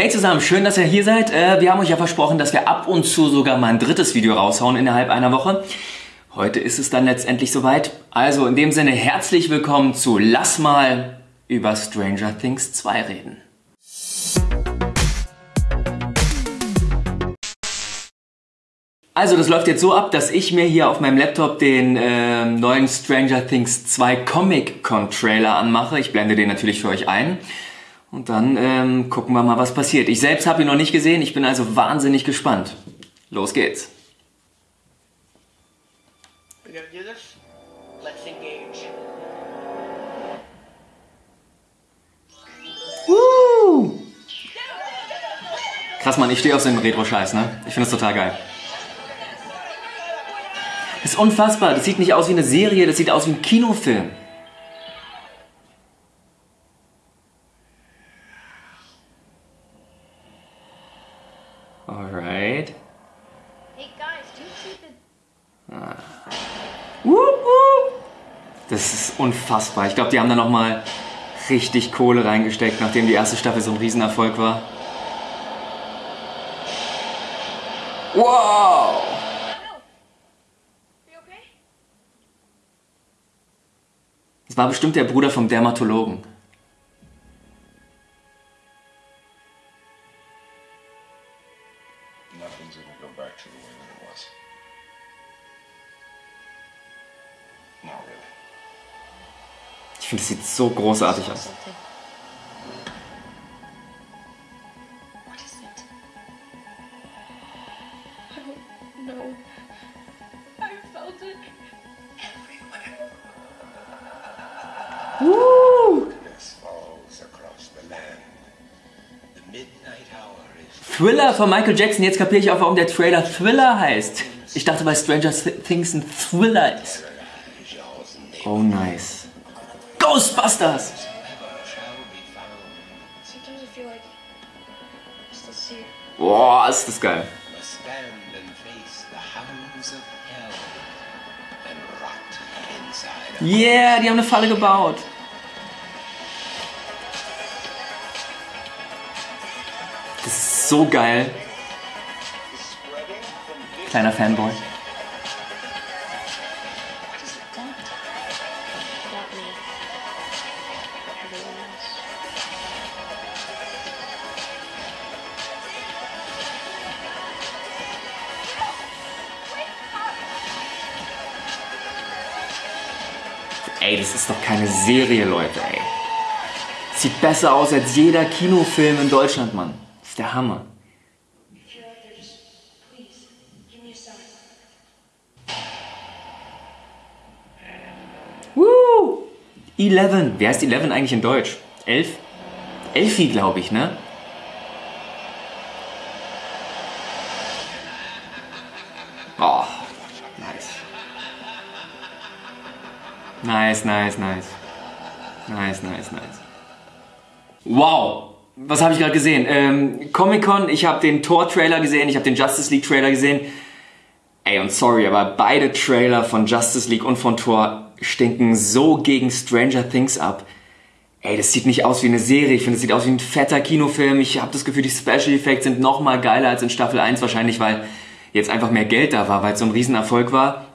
Hey zusammen, schön, dass ihr hier seid. Äh, wir haben euch ja versprochen, dass wir ab und zu sogar mal ein drittes Video raushauen innerhalb einer Woche. Heute ist es dann letztendlich soweit. Also in dem Sinne herzlich willkommen zu Lass mal über Stranger Things 2 reden. Also das läuft jetzt so ab, dass ich mir hier auf meinem Laptop den äh, neuen Stranger Things 2 Comic-Con-Trailer anmache. Ich blende den natürlich für euch ein. Und dann ähm, gucken wir mal, was passiert. Ich selbst habe ihn noch nicht gesehen, ich bin also wahnsinnig gespannt. Los geht's. Krass, Mann, ich stehe auf so einen Retro-Scheiß, ne? Ich finde das total geil. Das ist unfassbar. Das sieht nicht aus wie eine Serie, das sieht aus wie ein Kinofilm. Das ist unfassbar. Ich glaube, die haben da nochmal richtig Kohle reingesteckt, nachdem die erste Staffel so ein Riesenerfolg war. Wow! Das war bestimmt der Bruder vom Dermatologen. Nothing's gonna go back to the way that it was. Ich finde, das sieht so großartig aus. Thriller von Michael Jackson. Jetzt kapiere ich auch, warum der Trailer Thriller heißt. Ich dachte, weil Stranger Things ein Thriller ist. Oh, nice. Ghostbusters! Boah, ist das geil. Yeah, die haben eine Falle gebaut. Das ist so geil. Kleiner Fanboy. Ey, das ist doch keine Serie, Leute, ey. Sieht besser aus als jeder Kinofilm in Deutschland, Mann. Das ist der Hammer. Woo! Eleven. Wer heißt Eleven eigentlich in Deutsch? Elf? Elfi, glaube ich, ne? Oh, Nice, nice, nice. Nice, nice, nice. Wow! Was habe ich gerade gesehen? Ähm, Comic-Con, ich habe den Thor-Trailer gesehen, ich habe den Justice League-Trailer gesehen. Ey, und sorry, aber beide Trailer von Justice League und von Thor stinken so gegen Stranger Things ab. Ey, das sieht nicht aus wie eine Serie. Ich finde, es sieht aus wie ein fetter Kinofilm. Ich habe das Gefühl, die Special Effects sind noch mal geiler als in Staffel 1 wahrscheinlich, weil jetzt einfach mehr Geld da war, weil es so ein Riesenerfolg war.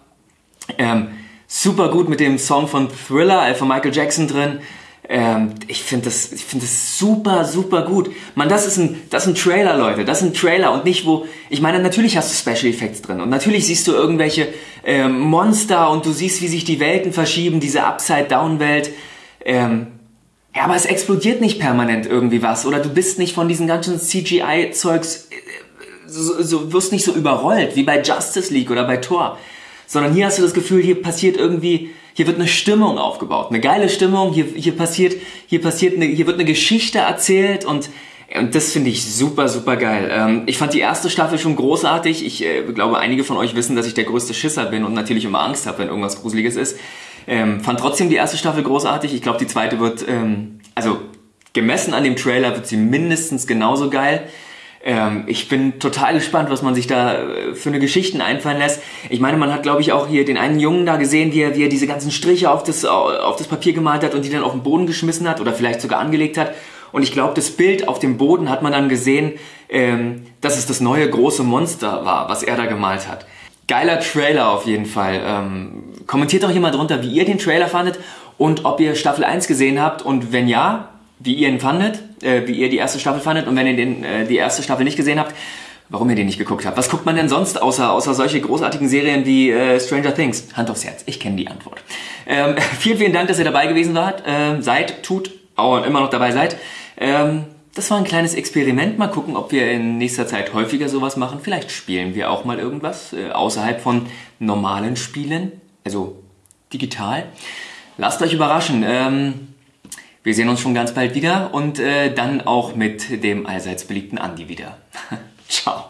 Ähm, super gut mit dem Song von Thriller, äh, von Michael Jackson drin. Ähm, ich finde das, ich das super, super gut. Man, das ist ein, das ist ein Trailer, Leute. Das ist ein Trailer und nicht wo. Ich meine, natürlich hast du Special Effects drin und natürlich siehst du irgendwelche ähm, Monster und du siehst, wie sich die Welten verschieben, diese Upside-Down-Welt. Ähm, ja, aber es explodiert nicht permanent irgendwie was oder du bist nicht von diesen ganzen CGI-Zeugs äh, so, so wirst nicht so überrollt wie bei Justice League oder bei Thor, sondern hier hast du das Gefühl, hier passiert irgendwie, hier wird eine Stimmung aufgebaut, eine geile Stimmung, hier, hier passiert, hier passiert, eine, hier wird eine Geschichte erzählt und und das finde ich super, super geil. Ähm, ich fand die erste Staffel schon großartig. Ich äh, glaube, einige von euch wissen, dass ich der größte Schisser bin und natürlich immer Angst habe, wenn irgendwas Gruseliges ist. Ähm, fand trotzdem die erste Staffel großartig. Ich glaube, die zweite wird, ähm, also gemessen an dem Trailer, wird sie mindestens genauso geil. Ähm, ich bin total gespannt, was man sich da äh, für eine Geschichten einfallen lässt. Ich meine, man hat, glaube ich, auch hier den einen Jungen da gesehen, wie er, wie er diese ganzen Striche auf das, auf das Papier gemalt hat und die dann auf den Boden geschmissen hat oder vielleicht sogar angelegt hat. Und ich glaube, das Bild auf dem Boden hat man dann gesehen, ähm, dass es das neue große Monster war, was er da gemalt hat. Geiler Trailer auf jeden Fall. Ähm, kommentiert doch hier mal drunter, wie ihr den Trailer fandet und ob ihr Staffel 1 gesehen habt und wenn ja, wie ihr ihn fandet, äh, wie ihr die erste Staffel fandet und wenn ihr den, äh, die erste Staffel nicht gesehen habt, warum ihr den nicht geguckt habt. Was guckt man denn sonst außer, außer solche großartigen Serien wie äh, Stranger Things? Hand aufs Herz, ich kenne die Antwort. Ähm, vielen, vielen Dank, dass ihr dabei gewesen wart, ähm, seid, tut, auch immer noch dabei seid. Ähm, das war ein kleines Experiment. Mal gucken, ob wir in nächster Zeit häufiger sowas machen. Vielleicht spielen wir auch mal irgendwas äh, außerhalb von normalen Spielen, also digital. Lasst euch überraschen. Ähm, wir sehen uns schon ganz bald wieder und äh, dann auch mit dem allseits beliebten Andi wieder. Ciao.